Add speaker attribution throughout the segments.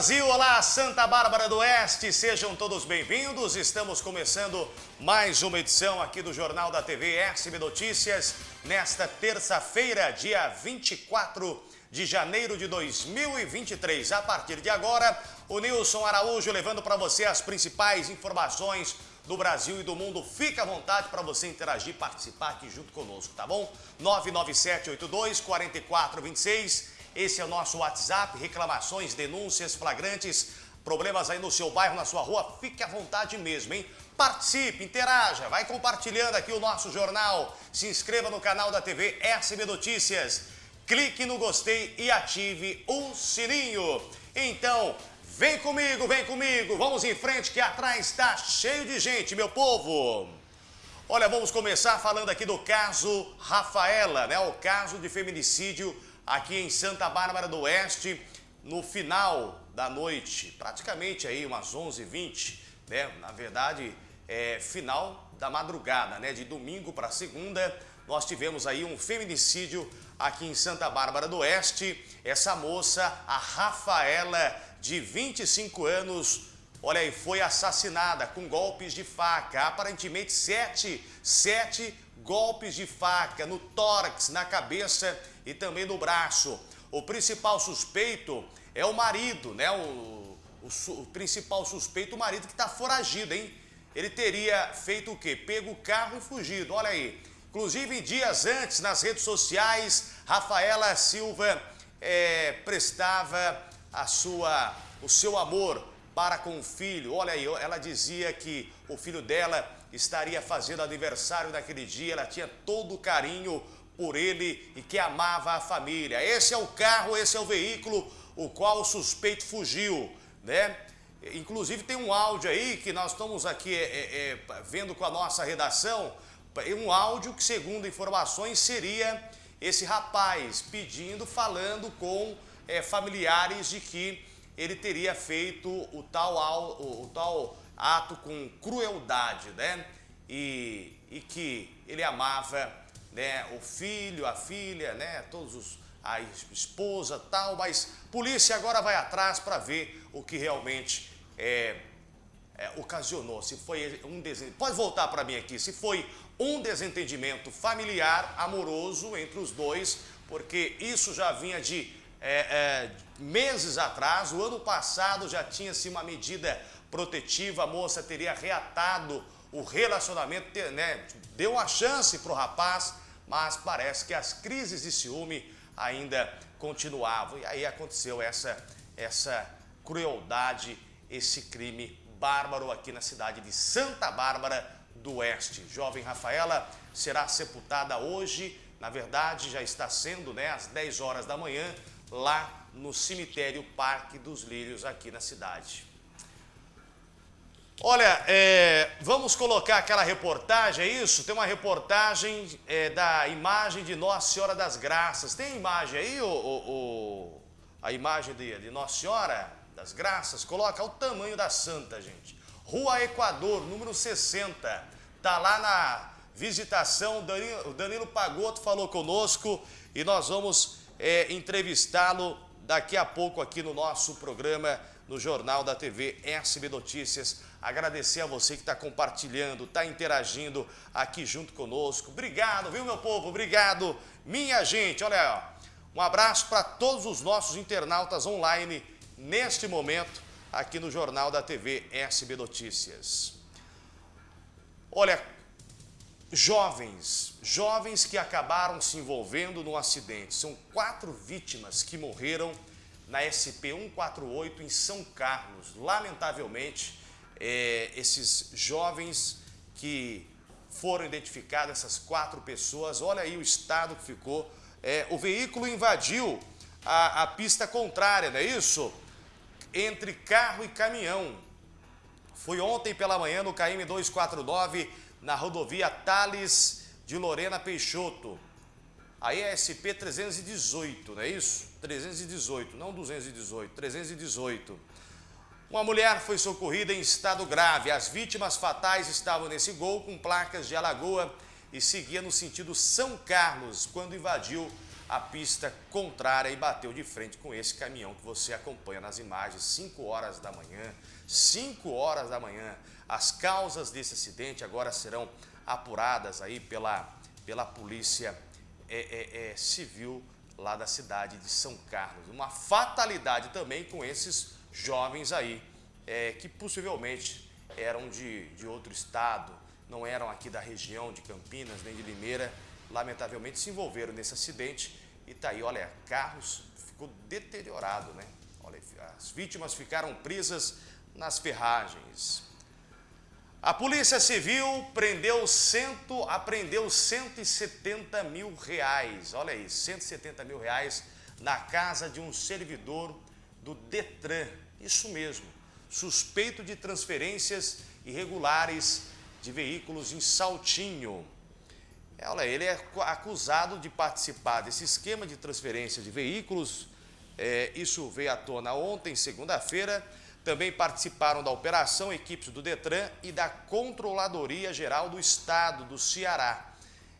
Speaker 1: Brasil, olá Santa Bárbara do Oeste, sejam todos bem-vindos. Estamos começando mais uma edição aqui do Jornal da TV SB Notícias, nesta terça-feira, dia 24 de janeiro de 2023. A partir de agora, o Nilson Araújo levando para você as principais informações do Brasil e do mundo. Fique à vontade para você interagir, participar aqui junto conosco, tá bom? 99782 4426 esse é o nosso WhatsApp, reclamações, denúncias, flagrantes, problemas aí no seu bairro, na sua rua, fique à vontade mesmo, hein? Participe, interaja, vai compartilhando aqui o nosso jornal, se inscreva no canal da TV SB Notícias, clique no gostei e ative o sininho. Então, vem comigo, vem comigo, vamos em frente que atrás está cheio de gente, meu povo. Olha, vamos começar falando aqui do caso Rafaela, né? O caso de feminicídio aqui em Santa Bárbara do Oeste, no final da noite, praticamente aí umas 11h20, né? Na verdade, é final da madrugada, né? De domingo para segunda, nós tivemos aí um feminicídio aqui em Santa Bárbara do Oeste. Essa moça, a Rafaela, de 25 anos, olha aí, foi assassinada com golpes de faca. Aparentemente, sete, sete golpes de faca no tórax, na cabeça e também no braço. O principal suspeito é o marido, né? O, o, o principal suspeito, o marido que está foragido, hein? Ele teria feito o quê? Pego o carro e fugido, olha aí. Inclusive, dias antes, nas redes sociais, Rafaela Silva é, prestava a sua, o seu amor para com o filho. Olha aí, ela dizia que o filho dela estaria fazendo aniversário naquele dia, ela tinha todo o carinho por ele e que amava a família. Esse é o carro, esse é o veículo o qual o suspeito fugiu, né? Inclusive tem um áudio aí que nós estamos aqui é, é, é vendo com a nossa redação, um áudio que segundo informações seria esse rapaz pedindo, falando com é, familiares de que ele teria feito o tal, o, o tal ato com crueldade, né? E, e que ele amava né, o filho, a filha, né, todos os, a esposa tal, mas polícia agora vai atrás para ver o que realmente é, é, ocasionou, se foi um pode voltar para mim aqui, se foi um desentendimento familiar, amoroso entre os dois, porque isso já vinha de é, é, meses atrás, o ano passado já tinha-se uma medida protetiva, a moça teria reatado o relacionamento, né, deu uma chance para o rapaz, mas parece que as crises de ciúme ainda continuavam. E aí aconteceu essa, essa crueldade, esse crime bárbaro aqui na cidade de Santa Bárbara do Oeste. Jovem Rafaela será sepultada hoje, na verdade já está sendo, né, às 10 horas da manhã, lá no cemitério Parque dos Lírios aqui na cidade. Olha, é, vamos colocar aquela reportagem, é isso? Tem uma reportagem é, da imagem de Nossa Senhora das Graças. Tem imagem aí, o, o, o, a imagem de, de Nossa Senhora das Graças? Coloca o tamanho da santa, gente. Rua Equador, número 60. Tá lá na visitação, Danilo, Danilo Pagoto falou conosco e nós vamos é, entrevistá-lo daqui a pouco aqui no nosso programa, no Jornal da TV SB Notícias. Agradecer a você que está compartilhando, está interagindo aqui junto conosco. Obrigado, viu, meu povo? Obrigado, minha gente. Olha, ó, um abraço para todos os nossos internautas online neste momento aqui no Jornal da TV SB Notícias. Olha, jovens, jovens que acabaram se envolvendo num acidente. São quatro vítimas que morreram na SP-148 em São Carlos. Lamentavelmente, é, esses jovens que foram identificados, essas quatro pessoas, olha aí o estado que ficou. É, o veículo invadiu a, a pista contrária, não é isso? Entre carro e caminhão. Foi ontem pela manhã no KM 249, na rodovia Tales de Lorena Peixoto. Aí é SP 318, não é isso? 318, não 218, 318. Uma mulher foi socorrida em estado grave. As vítimas fatais estavam nesse gol com placas de Alagoa e seguia no sentido São Carlos quando invadiu a pista contrária e bateu de frente com esse caminhão que você acompanha nas imagens, 5 horas da manhã. 5 horas da manhã. As causas desse acidente agora serão apuradas aí pela, pela polícia é, é, é, civil lá da cidade de São Carlos. Uma fatalidade também com esses jovens aí, é, que possivelmente eram de, de outro estado, não eram aqui da região de Campinas nem de Limeira, lamentavelmente se envolveram nesse acidente e tá aí, olha, carros ficou deteriorado, né? Olha, as vítimas ficaram presas nas ferragens. A Polícia Civil prendeu cento, apreendeu 170 mil reais, olha aí, 170 mil reais na casa de um servidor do Detran, isso mesmo, suspeito de transferências irregulares de veículos em Saltinho. É, olha, ele é acusado de participar desse esquema de transferência de veículos. É, isso veio à tona ontem, segunda-feira. Também participaram da operação equipes do Detran e da Controladoria Geral do Estado do Ceará.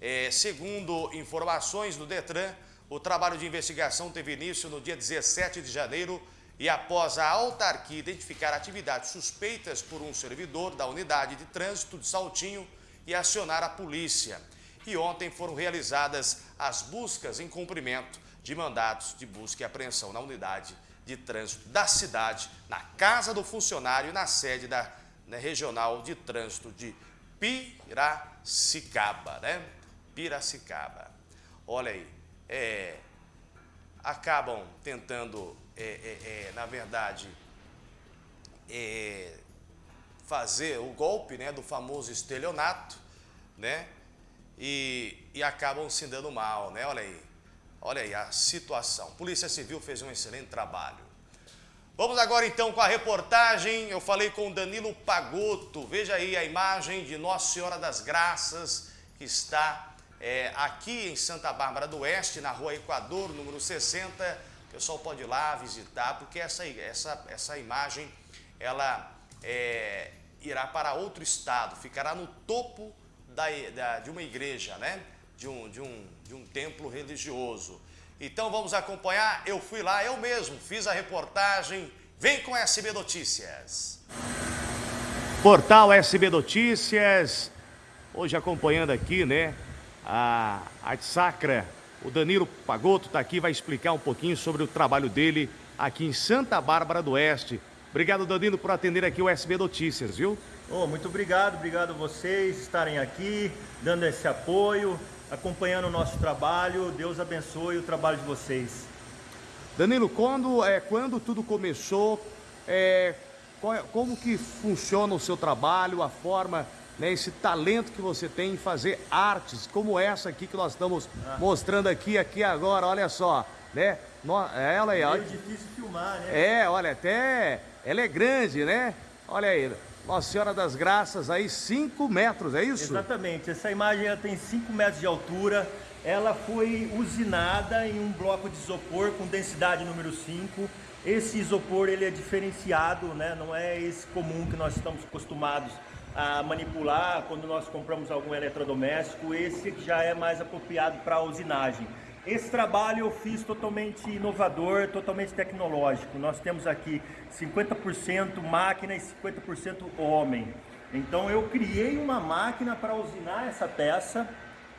Speaker 1: É, segundo informações do Detran, o trabalho de investigação teve início no dia 17 de janeiro e após a autarquia identificar atividades suspeitas por um servidor da unidade de trânsito de Saltinho e acionar a polícia e ontem foram realizadas as buscas em cumprimento de mandatos de busca e apreensão na unidade de trânsito da cidade, na casa do funcionário e na sede da né, regional de trânsito de Piracicaba, né? Piracicaba. Olha aí, é, acabam tentando, é, é, é na verdade, é, fazer o golpe né, do famoso estelionato, né? e, e acabam se dando mal, né? Olha aí, olha aí a situação. Polícia Civil fez um excelente trabalho. Vamos agora então com a reportagem. Eu falei com Danilo Pagotto. Veja aí a imagem de Nossa Senhora das Graças, que está é, aqui em Santa Bárbara do Oeste, na rua Equador, número 60. O pessoal pode ir lá visitar, porque essa, essa, essa imagem ela é, irá para outro estado, ficará no topo da, da, de uma igreja, né? De um, de, um, de um templo religioso. Então vamos acompanhar. Eu fui lá, eu mesmo fiz a reportagem. Vem com SB Notícias. Portal SB Notícias. Hoje acompanhando aqui, né? A Arte Sacra. O Danilo Pagotto está aqui, vai explicar um pouquinho sobre o trabalho dele aqui em Santa Bárbara do Oeste. Obrigado, Danilo, por atender aqui o SB Notícias, viu?
Speaker 2: Oh, muito obrigado, obrigado a vocês estarem aqui, dando esse apoio, acompanhando o nosso trabalho. Deus abençoe o trabalho de vocês.
Speaker 1: Danilo, quando, é, quando tudo começou, é, qual, como que funciona o seu trabalho, a forma, né, esse talento que você tem em fazer artes, como essa aqui que nós estamos ah. mostrando aqui, aqui agora, olha só, né?
Speaker 2: Ela é, é meio difícil filmar, né?
Speaker 1: É, olha, até ela é grande, né? Olha aí, nossa Senhora das Graças aí 5 metros, é isso?
Speaker 2: Exatamente, essa imagem ela tem 5 metros de altura, ela foi usinada em um bloco de isopor com densidade número 5. Esse isopor ele é diferenciado, né? não é esse comum que nós estamos acostumados a manipular quando nós compramos algum eletrodoméstico, esse já é mais apropriado para a usinagem. Esse trabalho eu fiz totalmente inovador, totalmente tecnológico. Nós temos aqui 50% máquina e 50% homem. Então eu criei uma máquina para usinar essa peça.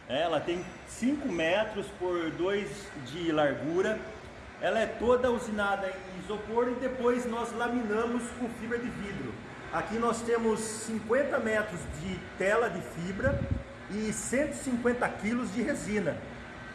Speaker 2: Ela tem 5 metros por 2 de largura. Ela é toda usinada em isopor e depois nós laminamos com fibra de vidro. Aqui nós temos 50 metros de tela de fibra e 150 quilos de resina.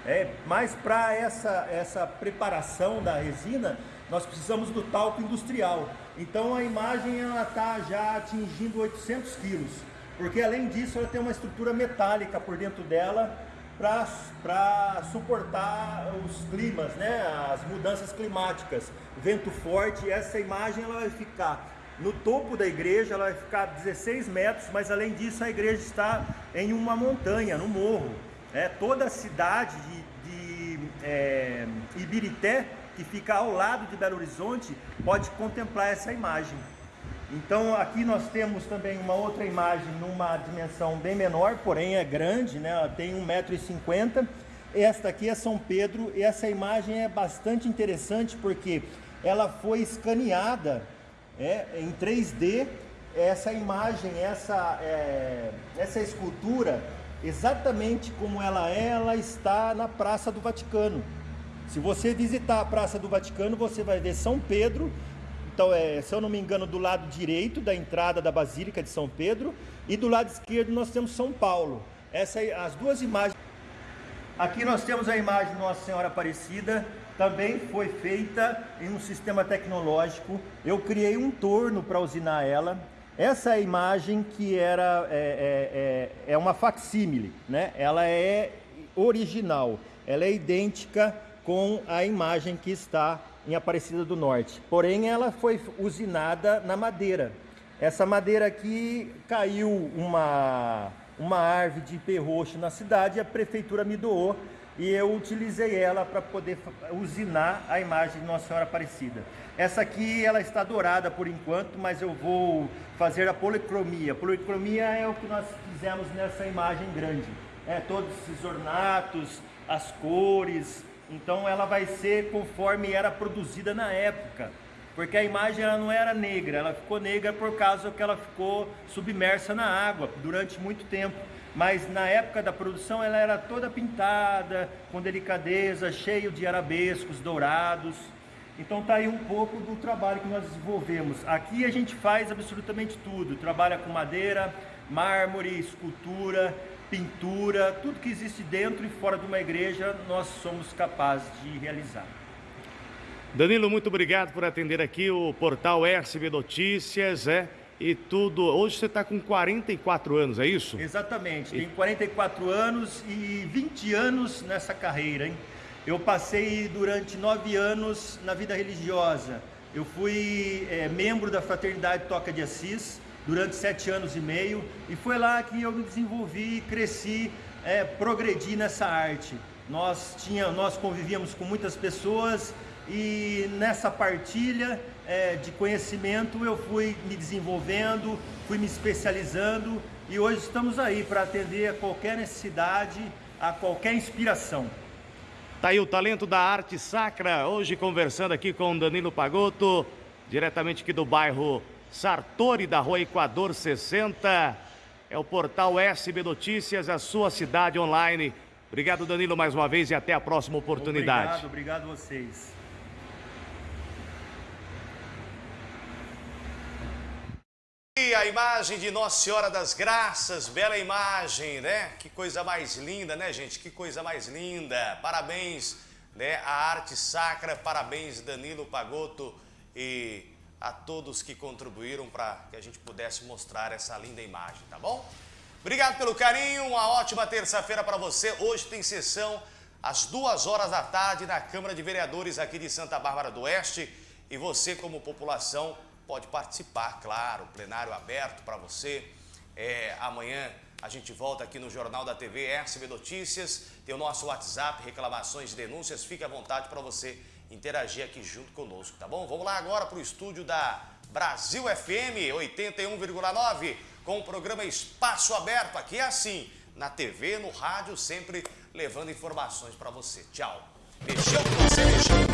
Speaker 2: É, mas para essa, essa preparação da resina, nós precisamos do talco industrial. Então a imagem está já atingindo 800 quilos, porque além disso ela tem uma estrutura metálica por dentro dela para suportar os climas, né, as mudanças climáticas, vento forte. Essa imagem ela vai ficar no topo da igreja, ela vai ficar 16 metros, mas além disso a igreja está em uma montanha, no morro. É, toda a cidade de, de é, Ibirité, que fica ao lado de Belo Horizonte, pode contemplar essa imagem. Então aqui nós temos também uma outra imagem numa dimensão bem menor, porém é grande, né? Ela tem 1,50m Esta aqui é São Pedro e essa imagem é bastante interessante porque ela foi escaneada é, em 3D. Essa imagem, essa, é, essa escultura, exatamente como ela é, ela está na Praça do Vaticano. Se você visitar a Praça do Vaticano, você vai ver São Pedro, então é, se eu não me engano, do lado direito da entrada da Basílica de São Pedro, e do lado esquerdo nós temos São Paulo. Essa, as duas imagens. Aqui nós temos a imagem de Nossa Senhora Aparecida, também foi feita em um sistema tecnológico. Eu criei um torno para usinar ela. Essa imagem que era é, é, é, é uma facsímile, né? Ela é original, ela é idêntica com a imagem que está em Aparecida do Norte. Porém, ela foi usinada na madeira. Essa madeira aqui caiu uma, uma árvore de ipê roxo na cidade, a prefeitura me doou e eu utilizei ela para poder usinar a imagem de Nossa Senhora Aparecida. Essa aqui ela está dourada por enquanto, mas eu vou fazer a policromia. Policromia é o que nós fizemos nessa imagem grande. É, todos esses ornatos, as cores, então ela vai ser conforme era produzida na época. Porque a imagem ela não era negra, ela ficou negra por causa que ela ficou submersa na água durante muito tempo. Mas na época da produção ela era toda pintada, com delicadeza, cheio de arabescos dourados. Então tá aí um pouco do trabalho que nós desenvolvemos. Aqui a gente faz absolutamente tudo, trabalha com madeira, mármore, escultura, pintura, tudo que existe dentro e fora de uma igreja, nós somos capazes de realizar.
Speaker 1: Danilo, muito obrigado por atender aqui o portal SB Notícias, é? E tudo. Hoje você está com 44 anos, é isso?
Speaker 2: Exatamente, tenho 44 anos e 20 anos nessa carreira, hein? Eu passei durante nove anos na vida religiosa. Eu fui é, membro da Fraternidade Toca de Assis, durante sete anos e meio e foi lá que eu me desenvolvi, cresci, é, progredi nessa arte. Nós, tinha, nós convivíamos com muitas pessoas e nessa partilha é, de conhecimento eu fui me desenvolvendo, fui me especializando e hoje estamos aí para atender a qualquer necessidade, a qualquer inspiração.
Speaker 1: Tá aí o talento da arte sacra, hoje conversando aqui com Danilo Pagotto, diretamente aqui do bairro Sartori, da rua Equador 60. É o portal SB Notícias, a sua cidade online. Obrigado, Danilo, mais uma vez e até a próxima oportunidade.
Speaker 2: Obrigado, obrigado a vocês.
Speaker 1: E a imagem de Nossa Senhora das Graças, bela imagem, né? Que coisa mais linda, né, gente? Que coisa mais linda. Parabéns, né? A arte sacra, parabéns, Danilo Pagotto e a todos que contribuíram para que a gente pudesse mostrar essa linda imagem, tá bom? Obrigado pelo carinho, uma ótima terça-feira para você. Hoje tem sessão às duas horas da tarde na Câmara de Vereadores aqui de Santa Bárbara do Oeste. E você, como população, pode participar, claro, plenário aberto para você. É, amanhã a gente volta aqui no Jornal da TV SB Notícias, tem o nosso WhatsApp, reclamações, denúncias, fique à vontade para você interagir aqui junto conosco, tá bom? Vamos lá agora para o estúdio da Brasil FM 81,9 com o programa Espaço Aberto. Aqui é assim, na TV, no rádio, sempre levando informações para você. Tchau. Beijão pra você, beijão.